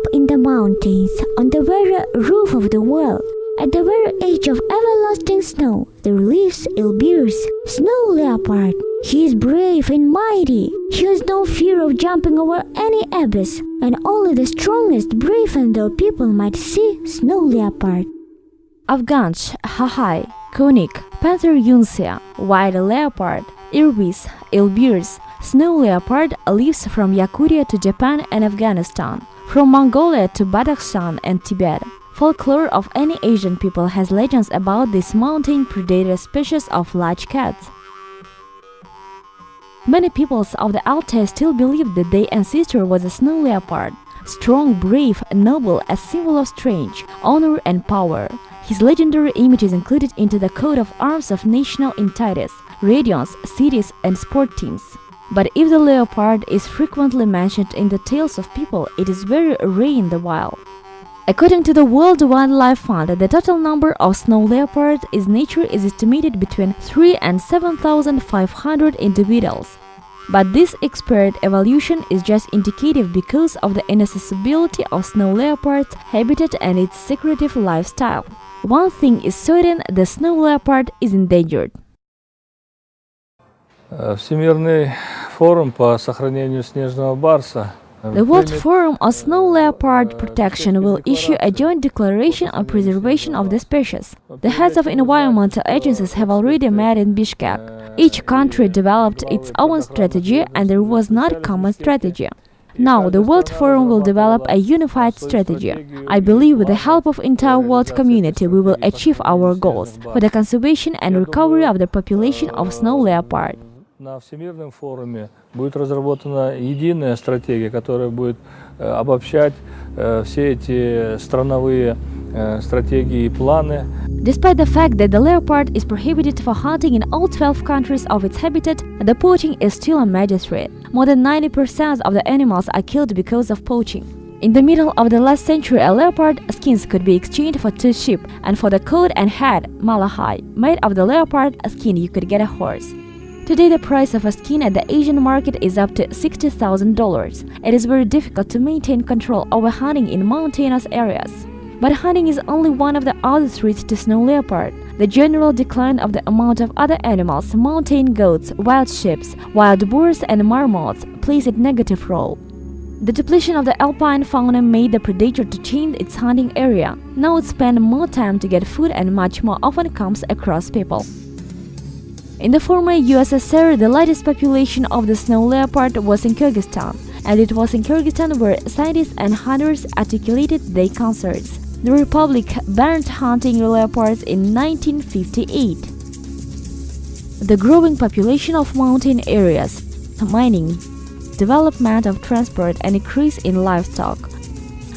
up in the mountains, on the very roof of the world, at the very edge of everlasting snow, there lives Elbir's snow leopard. He is brave and mighty. He has no fear of jumping over any abyss, and only the strongest, brave and dull people might see snow leopard. Afghanch, Hahai, Konik, Panther Yunsia, White Leopard, Irbis, Elbirs, Snow Leopard lives from Yakutia to Japan and Afghanistan, from Mongolia to Badakhshan and Tibet. Folklore of any Asian people has legends about this mountain predator species of large cats. Many peoples of the Altai still believe that their ancestor was a snow leopard, strong, brave, noble, a symbol of strength, honor and power. His legendary image is included into the coat of arms of national entities, regions, cities and sport teams. But if the leopard is frequently mentioned in the tales of people, it is very rare in the wild. According to the World Wildlife Fund, the total number of snow leopards in nature is estimated between 3 and 7,500 individuals. But this expert evolution is just indicative because of the inaccessibility of snow leopard's habitat and its secretive lifestyle. One thing is certain, the snow leopard is endangered. Э, Всемирный форум по сохранению снежного барса The World Forum on Snow Leopard Protection will issue a joint declaration on preservation of the species. The heads of environmental agencies have already met in Bishkek. Each country developed its own strategy and there was not a common strategy. Now, the World Forum will develop a unified strategy. I believe with the help of entire world community we will achieve our goals for the conservation and recovery of the population of snow leopard. На Всемирном форуме будет разработана единая стратегия, которая будет э, обобщать э, все эти страновые э, стратегии и планы. Despite the fact that the leopard is prohibited for hunting in all 12 countries of its habitat, the poaching is still a major threat. More than 90% of the animals are killed because of poaching. In the middle of the last century, a leopard skins could be exchanged for two sheep, and for the coat and head, malahai, made of the leopard skin you could get a horse. Today, the price of a skin at the Asian market is up to $60,000. It is very difficult to maintain control over hunting in mountainous areas. But hunting is only one of the other threats to snow leopard. The general decline of the amount of other animals, mountain goats, wild sheep, wild boars and marmots plays a negative role. The depletion of the alpine fauna made the predator to change its hunting area. Now it spends more time to get food and much more often comes across people. In the former USSR, the largest population of the snow leopard was in Kyrgyzstan, and it was in Kyrgyzstan where scientists and hunters articulated their concerns. The Republic banned hunting leopards in 1958. The growing population of mountain areas, mining, development of transport and increase in livestock.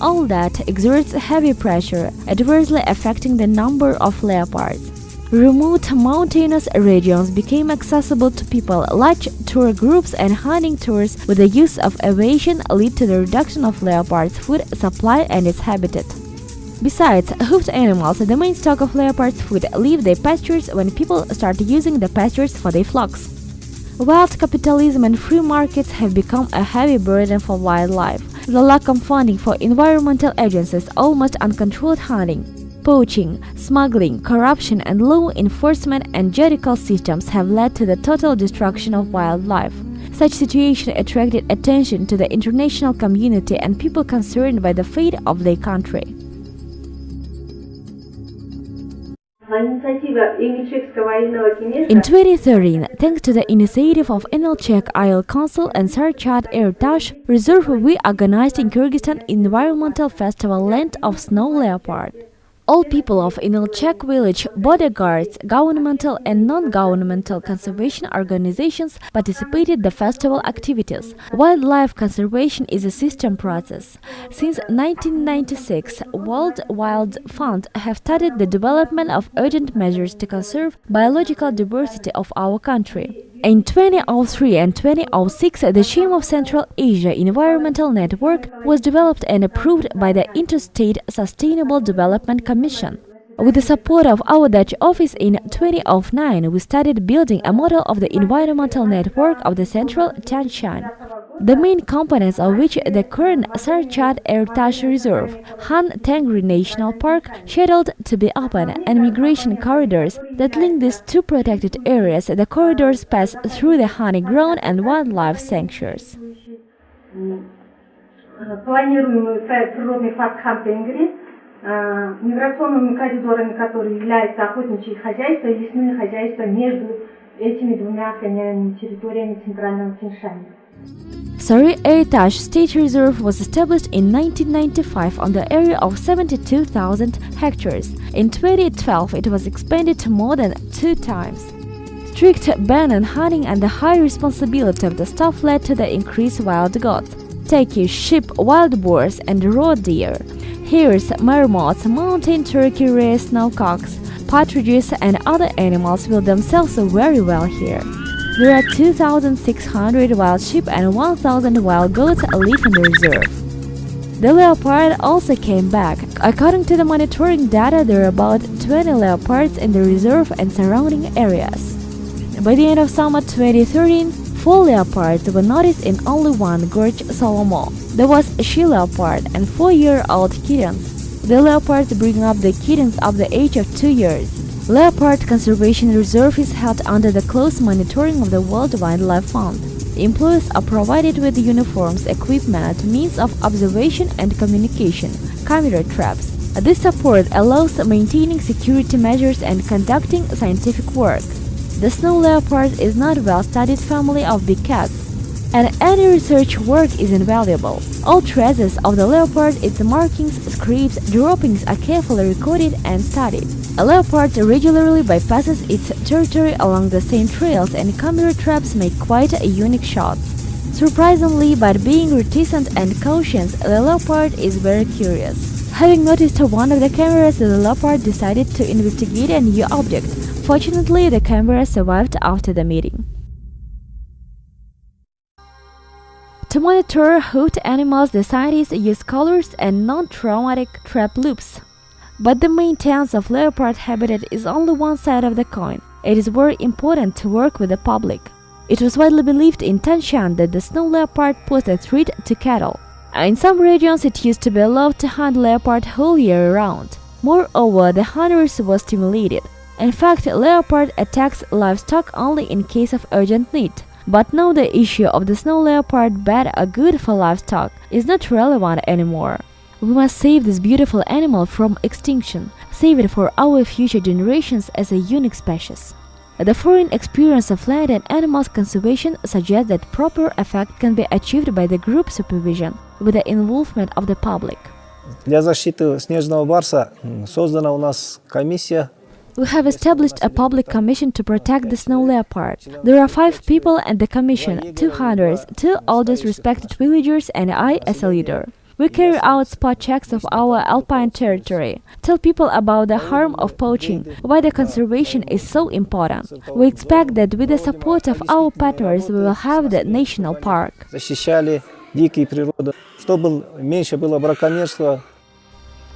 All that exerts heavy pressure, adversely affecting the number of leopards. Remote mountainous regions became accessible to people. Large tour groups and hunting tours with the use of aviation lead to the reduction of leopards' food supply and its habitat. Besides, hoofed animals, the main stock of leopards' food, leave their pastures when people start using the pastures for their flocks. Wild capitalism and free markets have become a heavy burden for wildlife. The lack of funding for environmental agencies, almost uncontrolled hunting, poaching, smuggling, corruption and law enforcement and judicial systems have led to the total destruction of wildlife. Such situation attracted attention to the international community and people concerned by the fate of their country. In 2013, thanks to the initiative of Inalchek Isle Council and Sarychat Ertash, Reserve we organized in Kyrgyzstan environmental festival Land of Snow Leopard. All people of Inilchek village, bodyguards, governmental and non-governmental conservation organizations participated the festival activities. Wildlife conservation is a system process. Since 1996, World Wild Fund have studied the development of urgent measures to conserve biological diversity of our country. In 2003 and 2006, the scheme of Central Asia Environmental Network was developed and approved by the Interstate Sustainable Development Commission. With the support of our Dutch office in 2009, we started building a model of the environmental network of the Central Tian Shan the main components of which the current Sarychat Ertash Reserve, Khan Tengri National Park, scheduled to be open, and migration corridors that link these two protected areas. The corridors pass through the honey grown and wildlife sanctuaries. Э, миграционными коридорами, которые являются охотничьи хозяйства и лесные хозяйства между этими двумя охраняемыми территориями Центрального Тиньшаня. Sari Heritage State Reserve was established in 1995 on the area of 72,000 hectares. In 2012, it was expanded to more than two times. Strict ban on hunting and the high responsibility of the staff led to the increased wild goats, turkey, sheep, wild boars, and raw deer. Hares, marmots, mountain turkey, rare snowcocks, partridges, and other animals will themselves very well here. There are 2,600 wild sheep and 1,000 wild goats live in the reserve. The leopard also came back. According to the monitoring data, there are about 20 leopards in the reserve and surrounding areas. By the end of summer 2013, four leopards were noticed in only one gorge Solomo. There was a she leopard and four-year-old kittens. The leopards bring up the kittens of the age of two years. Leopard Conservation Reserve is held under the close monitoring of the World Wildlife Fund. Employees are provided with uniforms, equipment, means of observation and communication, camera traps. This support allows maintaining security measures and conducting scientific work. The snow leopard is not well-studied family of big cats, and any research work is invaluable. All traces of the leopard, its markings, scrapes, droppings are carefully recorded and studied. A leopard regularly bypasses its territory along the same trails and camera traps make quite a unique shot. Surprisingly, but being reticent and cautious, the leopard is very curious. Having noticed one of the cameras, the leopard decided to investigate a new object. Fortunately, the camera survived after the meeting. To monitor hoofed animals, the scientists use collars and non-traumatic trap loops. But the maintenance of leopard habitat is only one side of the coin. It is very important to work with the public. It was widely believed in Tian Shan that the snow leopard posed a threat to cattle. In some regions, it used to be allowed to hunt leopard whole year round. Moreover, the hunters were stimulated. In fact, leopard attacks livestock only in case of urgent need. But now the issue of the snow leopard bad or good for livestock is not relevant anymore. We must save this beautiful animal from extinction, save it for our future generations as a unique species. The foreign experience of land and animals conservation suggests that proper effect can be achieved by the group supervision with the involvement of the public. Для защиты снежного барса создана у нас комиссия We have established a public commission to protect the snow leopard. There are five people at the commission, two hunters, two oldest respected villagers and I as a leader. We carry out spot checks of our alpine territory, tell people about the harm of poaching, why the conservation is so important. We expect that with the support of our partners we will have the national park. защищали дикие природы, чтобы меньше было браконьерства,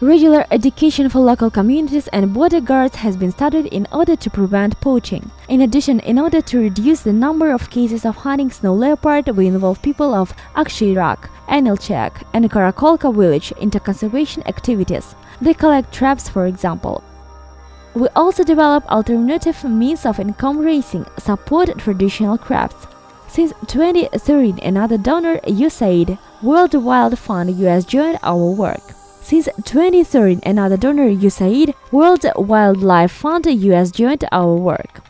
Regular education for local communities and border guards has been started in order to prevent poaching. In addition, in order to reduce the number of cases of hunting snow leopard, we involve people of Akshirak, Anilchak, and Karakolka village into conservation activities. They collect traps, for example. We also develop alternative means of income raising, support traditional crafts. Since 2013, another donor, USAID, World Wild Fund US joined our work. Since 2013, another donor, USAID, World Wildlife Fund US joined our work.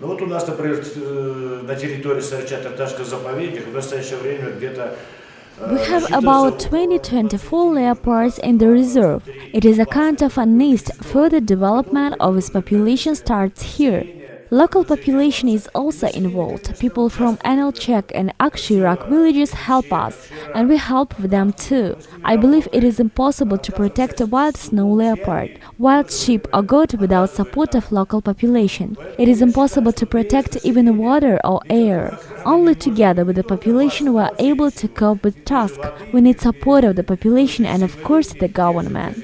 Ну вот у нас, например, э, на территории Сарча-Тарташка заповедник в настоящее время где-то э, We have насчитывается about около 20-24 leopards in the reserve. It is a kind of a nest. Further development of its population starts here. Local population is also involved. People from Anilchek and Akshirak villages help us, and we help them too. I believe it is impossible to protect a wild snow leopard, wild sheep or goat without support of local population. It is impossible to protect even water or air. Only together with the population we are able to cope with task. We need support of the population and of course the government.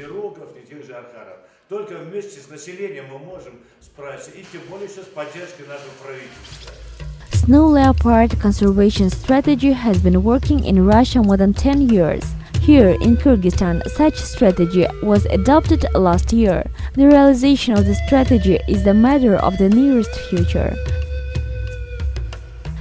Только вместе с населением мы можем справиться, и тем более еще с поддержкой нашего правительства. Snow leopard conservation strategy has been working in Russia more than 10 years. Here in Kyrgyzstan, such strategy was adopted last year. The realization of the strategy is the matter of the nearest future.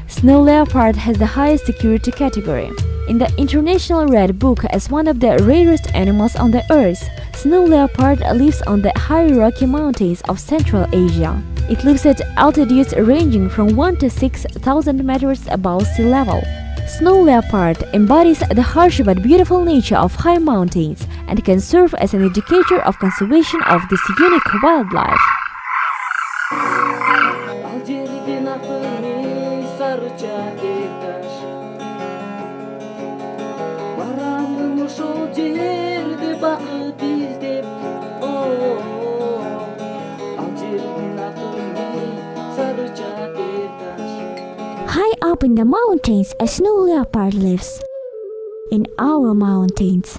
Snow leopard has the highest security category. in the International Red Book as one of the rarest animals on the earth. Snow leopard lives on the high Rocky Mountains of Central Asia. It lives at altitudes ranging from 1 to 6,000 meters above sea level. Snow leopard embodies the harsh but beautiful nature of high mountains and can serve as an educator of conservation of this unique wildlife. High up in the mountains, a snow leopard lives. In our mountains.